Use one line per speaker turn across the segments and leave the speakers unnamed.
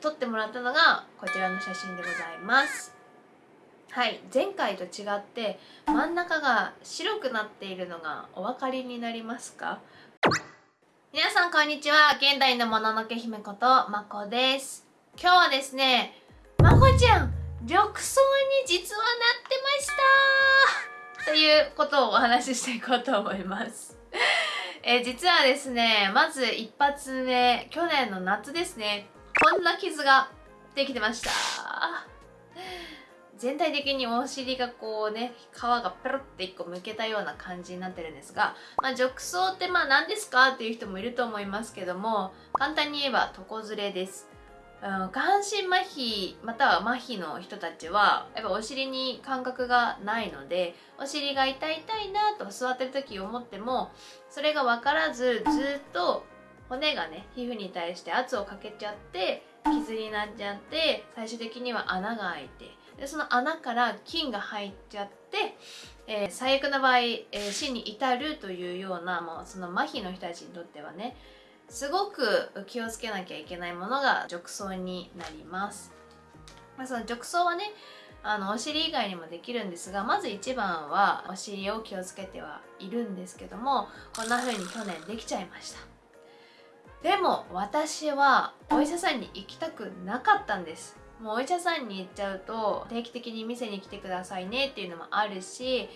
撮ってもらったのがこちらの写真でございます。はい前回と違って真ん中が白くなっているのがお分かりになりますか？皆さんこんにちは。現代のもののけ姫ことまこです。今日はですねまこちゃん緑藻に実はなってました。ということをお話ししていこうと思います。え、実はですねまず一発目去年の夏ですね。こんな傷ができてました。全体的にお尻がこうね皮がペロって1個むけたような感じになってるんですが、まあ、褥瘡ってまあ何ですか？っていう人もいると思いますけども簡単に言えば床ずれです。うん、下半身麻痺または麻痺の人たちはやっぱお尻に感覚がないのでお尻が痛い痛いなと座ってる時思ってもそれが分からずずっと骨がね皮膚に対して圧をかけちゃって傷になっちゃって最終的には穴が開いてでその穴から菌が入っちゃって、えー、最悪な場合、えー、死に至るというようなもうその麻痺の人たちにとってはねすごく気をつけなきゃいけないものが褥瘡になります、まあ、その褥瘡はねあのお尻以外にもできるんですがまず一番はお尻を気をつけてはいるんですけどもこんな風に去年できちゃいました。でも私はお医者さんに行きたくなかったんです。もうお医者さんに行っちゃうと定期的に店に来てくださいねっていうのもあるし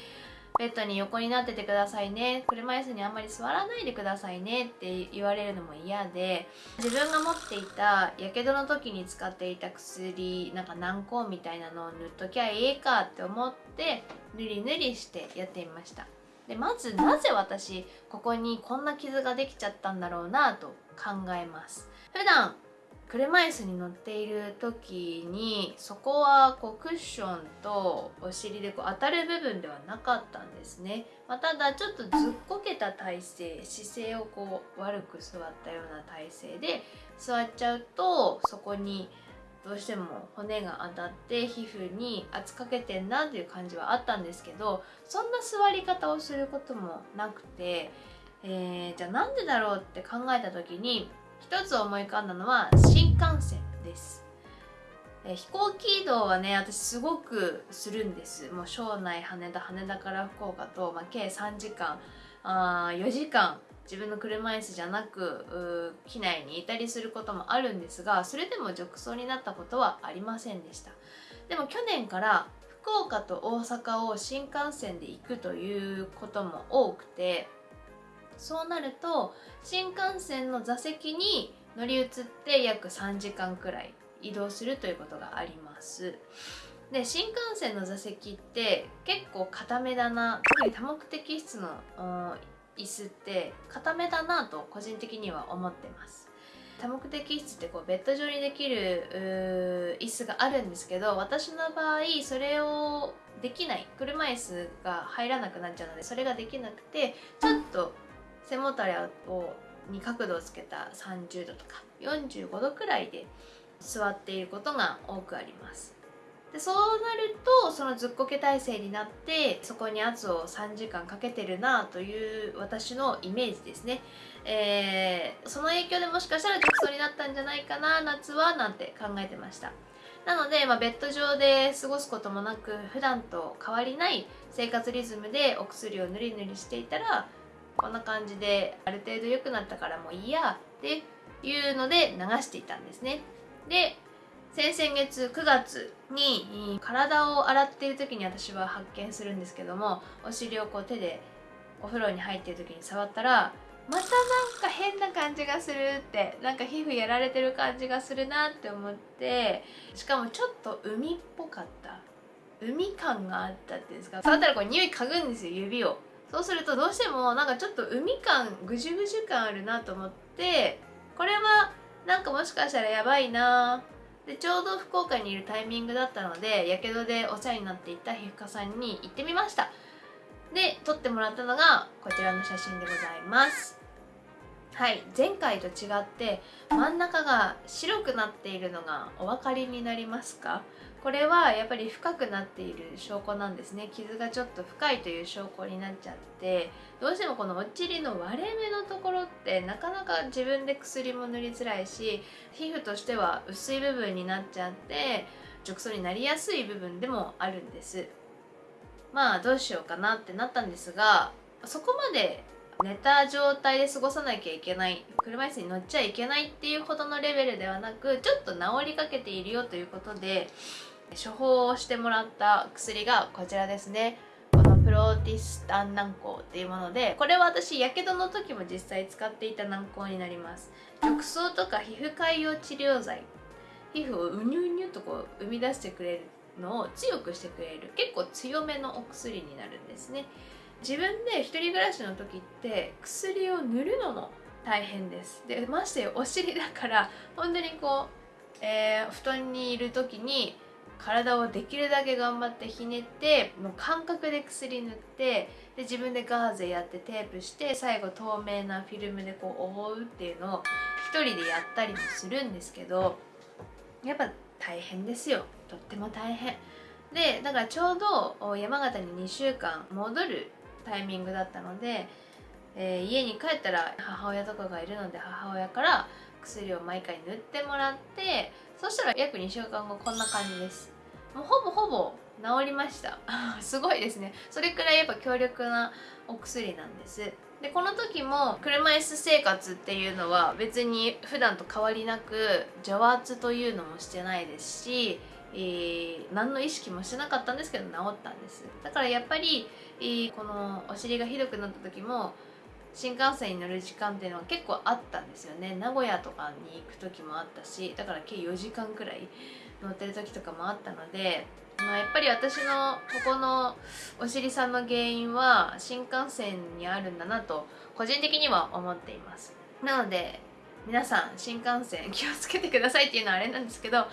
ベッドに横になっててくださいね車椅子にあんまり座らないでくださいねって言われるのも嫌で自分が持っていたやけどの時に使っていた薬なんか軟膏みたいなのを塗っときゃいいかって思って塗り塗りしてやってみました。でまずなぜ私ここにこんな傷ができちゃったんだろうなと考えます。普段車椅子に乗っている時にそこはこうクッションとお尻でこう当たる部分ではなかったんですね、まあ、ただちょっとずっこけた体勢姿勢をこう悪く座ったような体勢で座っちゃうとそこにどうしても骨が当たって皮膚に圧かけてんなっていう感じはあったんですけどそんな座り方をすることもなくて、えー、じゃあなんでだろうって考えた時に一つ思い浮かんだのは新幹線です。え飛行機移動はね私すごくするんです。もう庄内羽田羽田から福岡と、まあ、計3時間あ4時間自分の車椅子じゃなく機内にいたりすることもあるんですがそれでも褥瘡になったことはありませんでした。でも去年から福岡と大阪を新幹線で行くということも多くてそうなると新幹線の座席に乗り移って約3時間くらい移動するということがあります。で新幹線の座席って結構固めだな特に多目的室の椅子って固めだなと個人的には思ってます。多目的室ってこうベッド上にできる椅子があるんですけど私の場合それをできない。車椅子が入らなくなっちゃうのでそれができなくてちょっと背もたれをに角度をつけた30度とか45度くらいで座っていることが多くあります。でそうなるとそのずっこけ体勢になってそこに圧を3時間かけてるなという私のイメージですね、えー、その影響でもしかしたら褥瘡になったんじゃないかな夏はなんて考えてました。なので、まあ、ベッド上で過ごすこともなく普段と変わりない生活リズムでお薬をぬりぬりしていたらこんな感じである程度良くなったからもういいやっていうので流していたんですね。で先々月9月に体を洗っている時に私は発見するんですけどもお尻をこう手でお風呂に入っている時に触ったらまたなんか変な感じがするってなんか皮膚やられてる感じがするなって思ってしかもちょっと海っぽかった。海感があったっていうんですか。触ったらこう匂い嗅ぐんですよ指を。そうするとどうしてもなんかちょっと海感ぐじゅぐじゅ感あるなと思ってこれはなんかもしかしたらやばいなでちょうど福岡にいるタイミングだったのでやけどでお世話になっていた皮膚科さんに行ってみました。で撮ってもらったのがこちらの写真でございます。はい前回と違って真ん中が白くなっているのがお分かりになりますか？これはやっぱり深くなっている証拠なんですね。傷がちょっと深いという証拠になっちゃってどうしてもこのお尻の割れ目のところってなかなか自分で薬も塗りづらいし皮膚としては薄い部分になっちゃって褥瘡になりやすい部分でもあるんです。まあどうしようかなってなったんですがそこまで寝た状態で過ごさなきゃいけない車椅子に乗っちゃいけないっていうほどのレベルではなくちょっと治りかけているよということで処方をしてもらった薬がこちらですね。このプロティスタン軟膏っていうものでこれは私やけどの時も実際使っていた軟膏になります。褥瘡とか皮膚潰瘍治療剤。皮膚をうにゅうにゅうとこう生み出してくれるのを強くしてくれる。結構強めのお薬になるんですね。自分で一人暮らしの時って薬を塗るのも大変です。でましてお尻だから本当にこう、えー、布団にいる時に体をできるだけ頑張ってひねってもう感覚で薬塗ってで自分でガーゼやってテープして最後透明なフィルムでこう覆うっていうのを一人でやったりもするんですけどやっぱ大変ですよ。とっても大変。でだからちょうど山形に2週間戻るタイミングだったので、えー、家に帰ったら母親とかがいるので母親から薬を毎回塗ってもらってそしたら約2週間後こんな感じです。もうほぼほぼ治りました。すごいですね。それくらいやっぱ強力なお薬なんです。でこの時も車椅子生活っていうのは別に普段と変わりなく除圧というのもしてないですし、えー、何の意識もしてなかったんですけど治ったんです。だからやっぱり、えー、このお尻がひどくなった時も新幹線に乗る時間っていうのは結構あったんですよね。名古屋とかに行く時もあったしだから計4時間くらい乗ってる時とかもあったので、まあ、やっぱり私のここのお尻さんの原因は新幹線にあるんだなと個人的には思っています。なので皆さん新幹線気をつけてくださいっていうのはあれなんですけど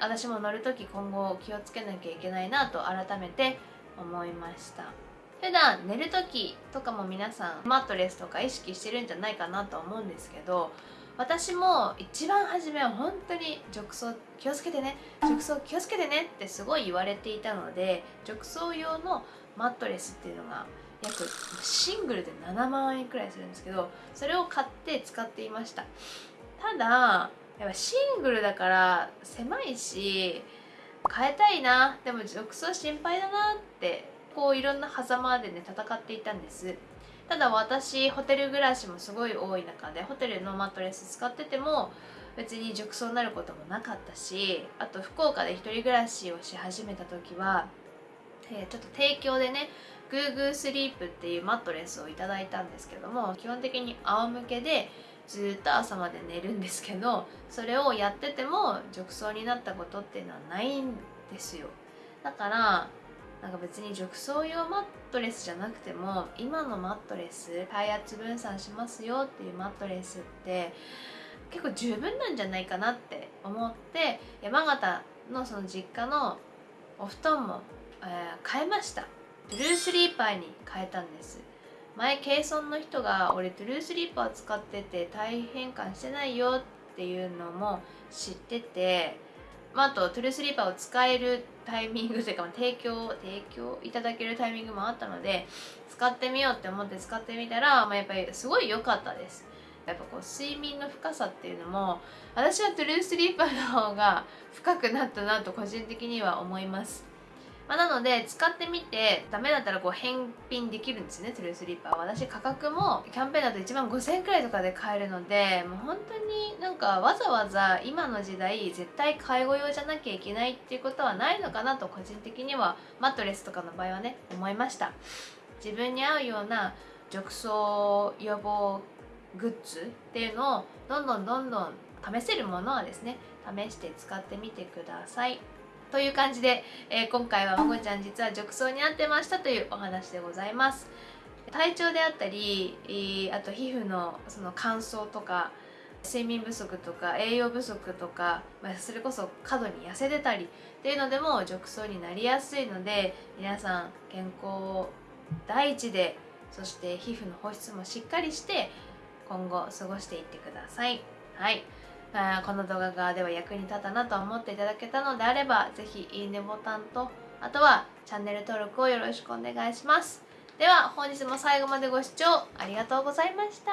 私も乗る時今後気をつけなきゃいけないなと改めて思いました。普段寝る時とかも皆さんマットレスとか意識してるんじゃないかなと思うんですけど私も一番初めは本当に褥瘡気をつけてね褥瘡気をつけてねってすごい言われていたので褥瘡用のマットレスっていうのが約シングルで7万円くらいするんですけどそれを買って使っていました。ただやっぱシングルだから狭いし変えたいなでも褥瘡心配だなってこういろんな狭間でね戦っていたんです。ただ私ホテル暮らしもすごい多い中でホテルのマットレス使ってても別に褥瘡になることもなかったしあと福岡で1人暮らしをし始めた時は、えー、ちょっと提供でねグーグースリープっていうマットレスをいただいたんですけども基本的に仰向けでずっと朝まで寝るんですけどそれをやってても褥瘡になったことっていうのはないんですよ。だからなんか別に褥瘡用マットレスじゃなくても今のマットレス体圧分散しますよっていうマットレスって結構十分なんじゃないかなって思って山形のその実家のお布団も、えー、変えました。トゥルースリーパーに変えたんです。前ケイソンの人が俺トゥルースリーパー使ってて大変換してないよっていうのも知っててまあ、あとトゥルースリーパーを使えるタイミングというか提供提供いただけるタイミングもあったので使ってみようって思って使ってみたら、まあ、やっぱりすごい良かったです。やっぱこう睡眠の深さっていうのも私はトゥルースリーパーの方が深くなったなと個人的には思います。まあ、なので使ってみてダメだったらこう返品できるんですねトゥルースリーパー私価格もキャンペーンだと1万5000円くらいとかで買えるのでもう本当になんかわざわざ今の時代絶対介護用じゃなきゃいけないっていうことはないのかなと個人的にはマットレスとかの場合はね思いました。自分に合うような褥瘡予防グッズっていうのをどんどんどんどん試せるものはですね試して使ってみてください。という感じで、えー、今回はまごちゃん実は褥瘡になってましたというお話でございます。体調であったり、あと皮膚のその乾燥とか睡眠不足とか栄養不足とか、まあ、それこそ過度に痩せてたりっていうのでも褥瘡になりやすいので皆さん健康第一でそして皮膚の保湿もしっかりして今後過ごしていってください。はい。あこの動画がでは役に立ったなと思っていただけたのであれば是非いいねボタンとあとはチャンネル登録をよろしくお願いします。では本日も最後までご視聴ありがとうございました。